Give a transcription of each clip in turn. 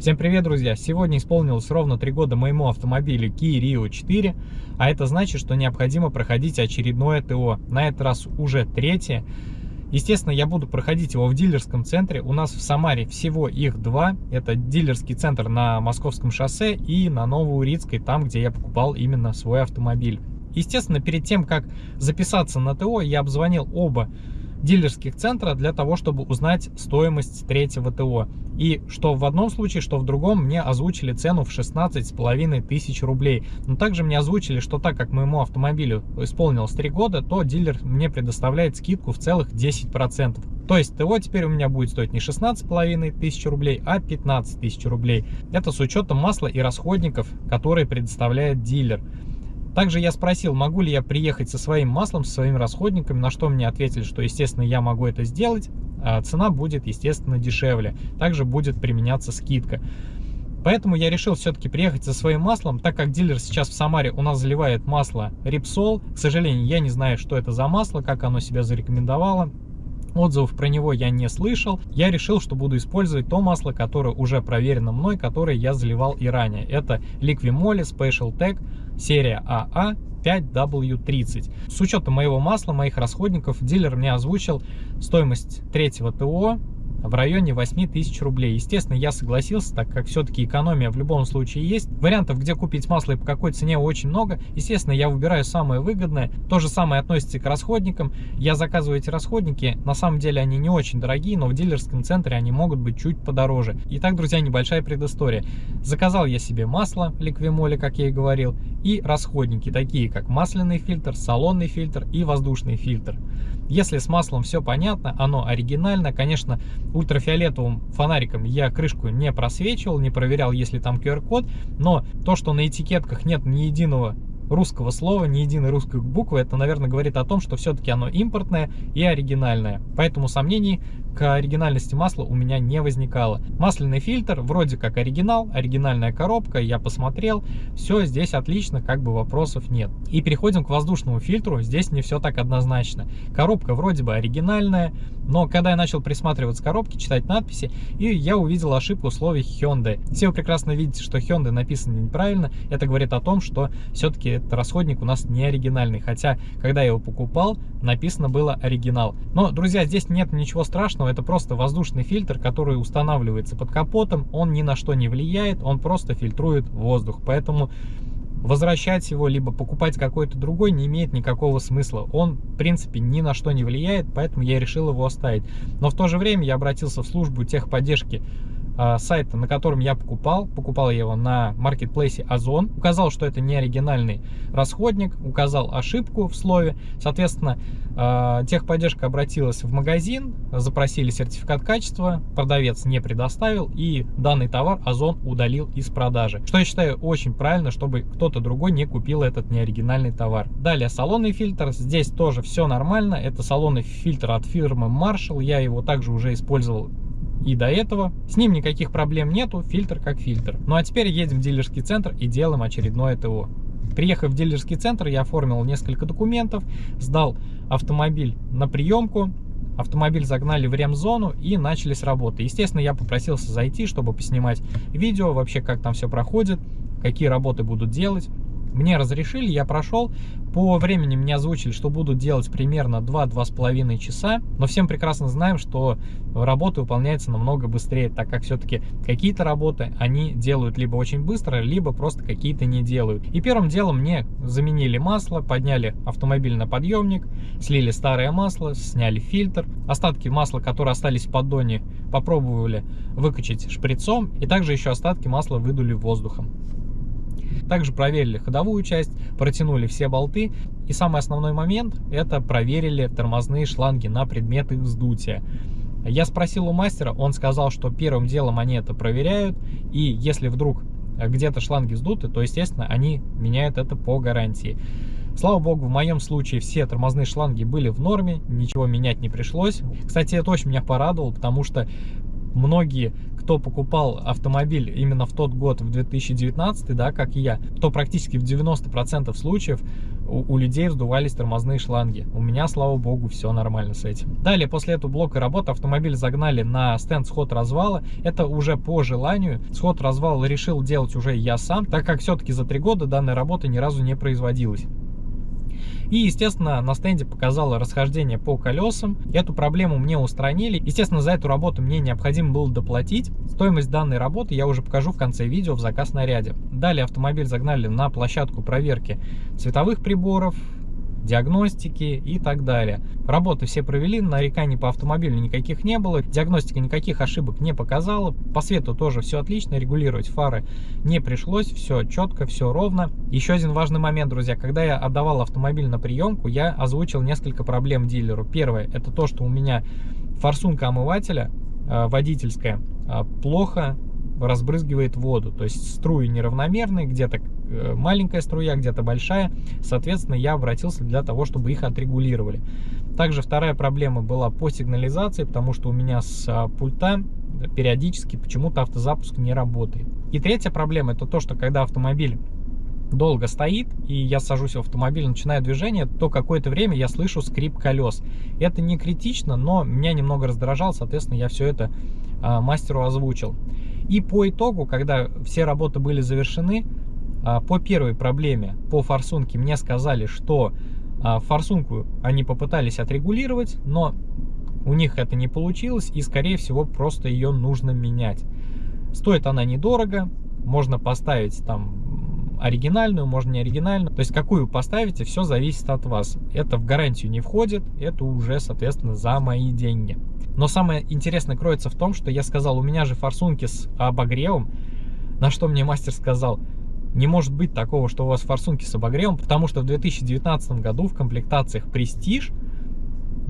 Всем привет, друзья! Сегодня исполнилось ровно 3 года моему автомобилю Kia Rio 4, а это значит, что необходимо проходить очередное ТО. На этот раз уже третье. Естественно, я буду проходить его в дилерском центре. У нас в Самаре всего их два. Это дилерский центр на Московском шоссе и на Новоурицкой, там, где я покупал именно свой автомобиль. Естественно, перед тем, как записаться на ТО, я обзвонил оба дилерских центра для того, чтобы узнать стоимость третьего ТО. И что в одном случае, что в другом мне озвучили цену в 16 с половиной тысяч рублей. Но также мне озвучили, что так как моему автомобилю исполнилось 3 года, то дилер мне предоставляет скидку в целых 10%. То есть ТО теперь у меня будет стоить не 16 с половиной тысяч рублей, а 15 тысяч рублей. Это с учетом масла и расходников, которые предоставляет дилер. Также я спросил, могу ли я приехать со своим маслом, со своими расходниками, на что мне ответили, что, естественно, я могу это сделать, а цена будет, естественно, дешевле. Также будет применяться скидка. Поэтому я решил все-таки приехать со своим маслом, так как дилер сейчас в Самаре у нас заливает масло Рипсол. К сожалению, я не знаю, что это за масло, как оно себя зарекомендовало. Отзывов про него я не слышал. Я решил, что буду использовать то масло, которое уже проверено мной, которое я заливал и ранее. Это Liquimoli Special Tech серия АА 5W30. С учетом моего масла, моих расходников, дилер мне озвучил стоимость третьего ТО в районе 8 тысяч рублей. Естественно, я согласился, так как все-таки экономия в любом случае есть. Вариантов, где купить масло и по какой цене очень много. Естественно, я выбираю самое выгодное. То же самое относится к расходникам. Я заказываю эти расходники. На самом деле они не очень дорогие, но в дилерском центре они могут быть чуть подороже. Итак, друзья, небольшая предыстория. Заказал я себе масло ликвимоли, как я и говорил, и расходники, такие как масляный фильтр, салонный фильтр и воздушный фильтр. Если с маслом все понятно, оно оригинально, конечно, ультрафиолетовым фонариком я крышку не просвечивал, не проверял, есть ли там QR-код, но то, что на этикетках нет ни единого русского слова, ни единой русской буквы, это, наверное, говорит о том, что все-таки оно импортное и оригинальное. Поэтому сомнений к оригинальности масла у меня не возникало. Масляный фильтр вроде как оригинал, оригинальная коробка, я посмотрел, все здесь отлично, как бы вопросов нет. И переходим к воздушному фильтру, здесь не все так однозначно. Коробка вроде бы оригинальная, но когда я начал присматриваться к коробке, читать надписи, и я увидел ошибку условий Hyundai. Все вы прекрасно видите, что Hyundai написано неправильно, это говорит о том, что все-таки этот расходник у нас не оригинальный, хотя, когда я его покупал, написано было оригинал. Но, друзья, здесь нет ничего страшного, это просто воздушный фильтр, который устанавливается под капотом, он ни на что не влияет, он просто фильтрует воздух, поэтому возвращать его, либо покупать какой-то другой не имеет никакого смысла. Он, в принципе, ни на что не влияет, поэтому я решил его оставить. Но в то же время я обратился в службу техподдержки сайта, на котором я покупал. Покупал я его на маркетплейсе Озон. Указал, что это не оригинальный расходник, указал ошибку в слове. Соответственно, э, техподдержка обратилась в магазин, запросили сертификат качества, продавец не предоставил, и данный товар Озон удалил из продажи. Что я считаю очень правильно, чтобы кто-то другой не купил этот неоригинальный товар. Далее салонный фильтр. Здесь тоже все нормально. Это салонный фильтр от фирмы Marshall. Я его также уже использовал и до этого. С ним никаких проблем нету, фильтр как фильтр. Ну а теперь едем в дилерский центр и делаем очередное ТО. Приехав в дилерский центр, я оформил несколько документов, сдал автомобиль на приемку, автомобиль загнали в ремзону и начались работы. Естественно, я попросился зайти, чтобы поснимать видео, вообще как там все проходит, какие работы будут делать. Мне разрешили, я прошел. По времени мне озвучили, что будут делать примерно 2-2,5 часа. Но всем прекрасно знаем, что работа выполняется намного быстрее, так как все-таки какие-то работы они делают либо очень быстро, либо просто какие-то не делают. И первым делом мне заменили масло, подняли автомобиль на подъемник, слили старое масло, сняли фильтр. Остатки масла, которые остались в поддоне, попробовали выкачать шприцом. И также еще остатки масла выдули воздухом. Также проверили ходовую часть, протянули все болты. И самый основной момент, это проверили тормозные шланги на предмет их вздутия. Я спросил у мастера, он сказал, что первым делом они это проверяют, и если вдруг где-то шланги вздуты, то, естественно, они меняют это по гарантии. Слава богу, в моем случае все тормозные шланги были в норме, ничего менять не пришлось. Кстати, это очень меня порадовало, потому что многие, кто покупал автомобиль именно в тот год, в 2019, да, как и я, то практически в 90% случаев у, у людей вздувались тормозные шланги. У меня, слава богу, все нормально с этим. Далее, после этого блока работы автомобиль загнали на стенд сход развала. Это уже по желанию. Сход развала решил делать уже я сам, так как все-таки за три года данная работа ни разу не производилась. И, естественно, на стенде показало расхождение по колесам. Эту проблему мне устранили. Естественно, за эту работу мне необходимо было доплатить. Стоимость данной работы я уже покажу в конце видео в заказ наряде. Далее автомобиль загнали на площадку проверки цветовых приборов, диагностики и так далее. Работы все провели, нареканий по автомобилю никаких не было, диагностика никаких ошибок не показала, по свету тоже все отлично, регулировать фары не пришлось, все четко, все ровно. Еще один важный момент, друзья, когда я отдавал автомобиль на приемку, я озвучил несколько проблем дилеру. Первое, это то, что у меня форсунка омывателя э, водительская э, плохо разбрызгивает воду. То есть струи неравномерные, где-то маленькая струя, где-то большая. Соответственно, я обратился для того, чтобы их отрегулировали. Также вторая проблема была по сигнализации, потому что у меня с а, пульта периодически почему-то автозапуск не работает. И третья проблема это то, что когда автомобиль долго стоит, и я сажусь в автомобиль, начинаю движение, то какое-то время я слышу скрип колес. Это не критично, но меня немного раздражало, соответственно, я все это а, мастеру озвучил. И по итогу, когда все работы были завершены, по первой проблеме, по форсунке, мне сказали, что а, форсунку они попытались отрегулировать, но у них это не получилось, и, скорее всего, просто ее нужно менять. Стоит она недорого, можно поставить там оригинальную, можно не оригинальную. То есть, какую поставите, все зависит от вас. Это в гарантию не входит, это уже, соответственно, за мои деньги. Но самое интересное кроется в том, что я сказал, у меня же форсунки с обогревом, на что мне мастер сказал, не может быть такого, что у вас форсунки с обогревом, потому что в 2019 году в комплектациях Prestige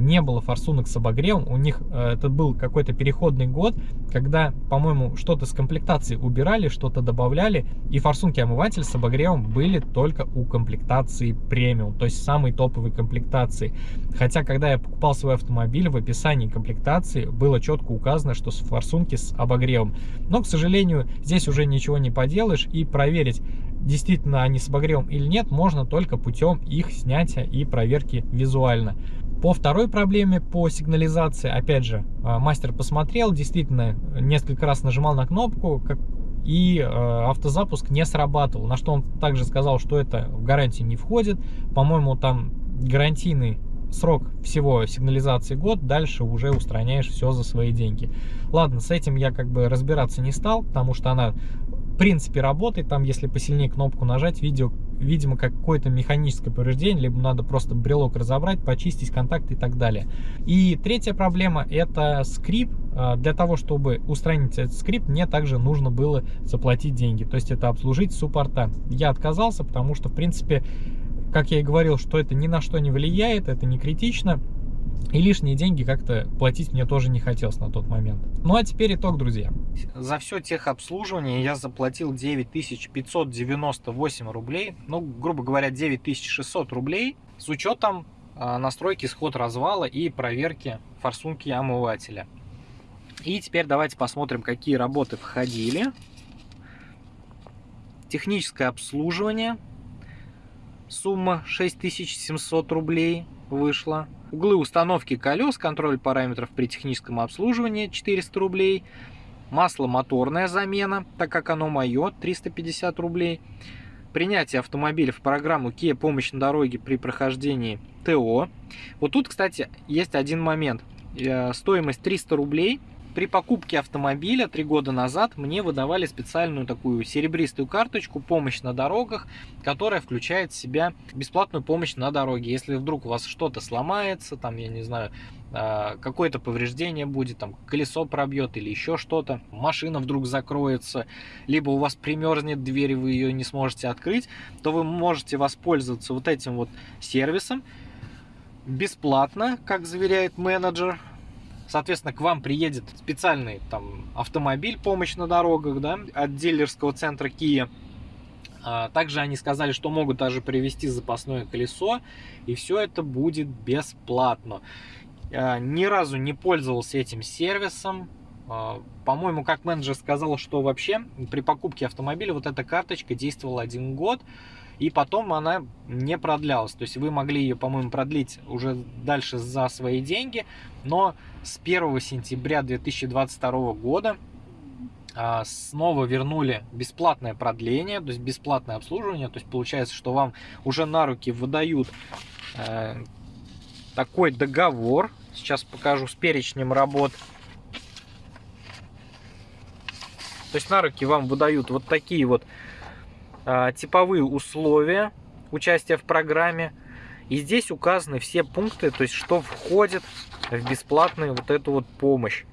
не было форсунок с обогревом. У них э, это был какой-то переходный год, когда, по-моему, что-то с комплектацией убирали, что-то добавляли, и форсунки омыватель с обогревом были только у комплектации премиум, то есть самой топовой комплектации. Хотя, когда я покупал свой автомобиль, в описании комплектации было четко указано, что форсунки с обогревом. Но, к сожалению, здесь уже ничего не поделаешь, и проверить, действительно они с обогревом или нет, можно только путем их снятия и проверки визуально. По второй проблеме, по сигнализации, опять же, а, мастер посмотрел, действительно, несколько раз нажимал на кнопку, как, и э, автозапуск не срабатывал. На что он также сказал, что это в гарантии не входит. По-моему, там гарантийный срок всего сигнализации год, дальше уже устраняешь все за свои деньги. Ладно, с этим я как бы разбираться не стал, потому что она в принципе работает, там если посильнее кнопку нажать, видео видимо, какое-то механическое повреждение, либо надо просто брелок разобрать, почистить контакты и так далее. И третья проблема это скрип. А, для того, чтобы устранить этот скрип, мне также нужно было заплатить деньги, то есть это обслужить суппорта. Я отказался, потому что, в принципе, как я и говорил, что это ни на что не влияет, это не критично. И лишние деньги как-то платить мне тоже не хотелось на тот момент. Ну а теперь итог, друзья. За все техобслуживание я заплатил 9598 рублей. Ну, грубо говоря, 9600 рублей с учетом э, настройки сход развала и проверки форсунки омывателя. И теперь давайте посмотрим, какие работы входили. Техническое обслуживание. Сумма 6700 рублей вышла. Углы установки колес, контроль параметров при техническом обслуживании 400 рублей. Масло моторная замена, так как оно мое, 350 рублей. Принятие автомобиля в программу Kia помощь на дороге при прохождении ТО. Вот тут, кстати, есть один момент. Э, стоимость 300 рублей при покупке автомобиля три года назад мне выдавали специальную такую серебристую карточку «Помощь на дорогах», которая включает в себя бесплатную помощь на дороге. Если вдруг у вас что-то сломается, там, я не знаю, а, какое-то повреждение будет, там, колесо пробьет или еще что-то, машина вдруг закроется, либо у вас примерзнет дверь, вы ее не сможете открыть, то вы можете воспользоваться вот этим вот сервисом бесплатно, как заверяет менеджер, Соответственно, к вам приедет специальный там автомобиль, помощь на дорогах, да, от дилерского центра Kia. А, также они сказали, что могут даже привезти запасное колесо, и все это будет бесплатно. А, ни разу не пользовался этим сервисом, А, по-моему, как менеджер сказал, что вообще при покупке автомобиля вот эта карточка действовала один год, и потом она не продлялась. То есть вы могли ее, по-моему, продлить уже дальше за свои деньги, но с 1 сентября 2022 года а, снова вернули бесплатное продление, то есть бесплатное обслуживание. То есть получается, что вам уже на руки выдают э, такой договор. Сейчас покажу с перечнем работ. То есть на руки вам выдают вот такие вот типовые условия участия в программе. И здесь указаны все пункты, то есть что входит в бесплатную вот эту вот помощь.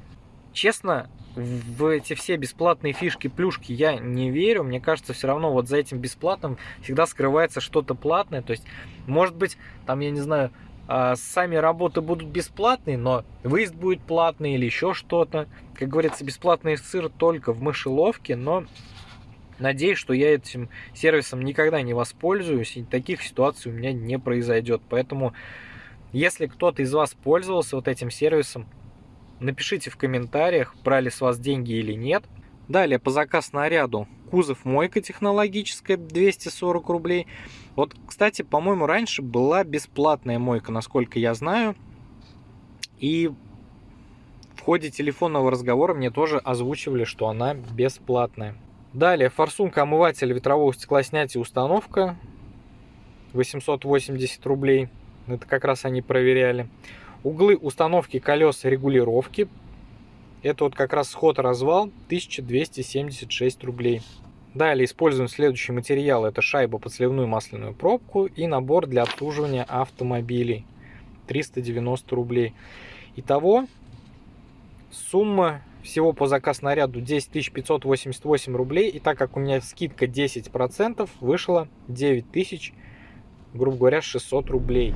Честно, в эти все бесплатные фишки, плюшки я не верю. Мне кажется, все равно вот за этим бесплатным всегда скрывается что-то платное. То есть, может быть, там, я не знаю, а, сами работы будут бесплатные, но выезд будет платный или еще что-то. Как говорится, бесплатный сыр только в мышеловке, но надеюсь, что я этим сервисом никогда не воспользуюсь, и таких ситуаций у меня не произойдет. Поэтому, если кто-то из вас пользовался вот этим сервисом, напишите в комментариях, брали с вас деньги или нет. Далее, по заказ наряду, кузов мойка технологическая, 240 рублей. Вот, кстати, по-моему, раньше была бесплатная мойка, насколько я знаю. И в ходе телефонного разговора мне тоже озвучивали, что она бесплатная. Далее, форсунка омывателя ветрового стеклоснятия установка. 880 рублей. Это как раз они проверяли. Углы установки колес регулировки. Это вот как раз сход-развал 1276 рублей. Далее используем следующий материал. Это шайба под сливную масляную пробку и набор для обслуживания автомобилей. 390 рублей. Итого сумма всего по заказ наряду 10 588 рублей. И так как у меня скидка 10%, вышло 9 тысяч, грубо говоря, 600 рублей.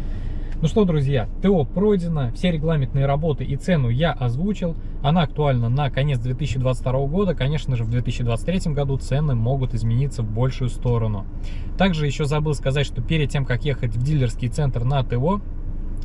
Ну что, друзья, ТО пройдено, все регламентные работы и цену я озвучил. Она актуальна на конец 2022 года. Конечно же, в 2023 году цены могут измениться в большую сторону. Также еще забыл сказать, что перед тем, как ехать в дилерский центр на ТО,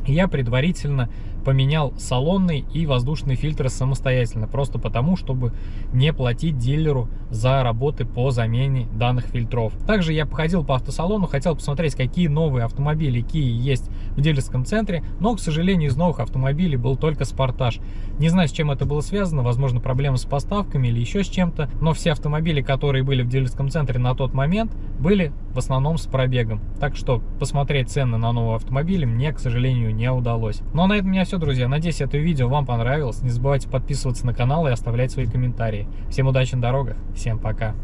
я предварительно поменял салонный и воздушный фильтры самостоятельно, просто потому, чтобы не платить дилеру за работы по замене данных фильтров. Также я походил по автосалону, хотел посмотреть, какие новые автомобили Kia есть в дилерском центре, но, к сожалению, из новых автомобилей был только Спартаж. Не знаю, с чем это было связано, возможно, проблемы с поставками или еще с чем-то, но все автомобили, которые были в дилерском центре на тот момент, были в основном с пробегом. Так что посмотреть цены на новые автомобили мне, к сожалению, не удалось. Ну а на этом у меня все, друзья. Надеюсь, это видео вам понравилось. Не забывайте подписываться на канал и оставлять свои комментарии. Всем удачи на дорогах. Всем пока.